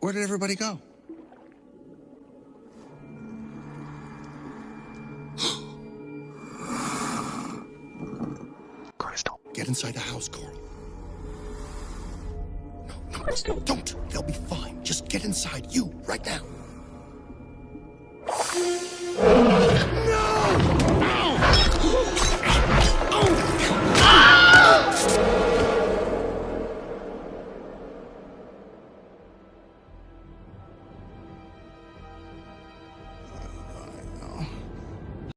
Where did everybody go? Crystal. Get inside the house, Coral. No, no, Crystal, don't. They'll be fine. Just get inside. You, right now.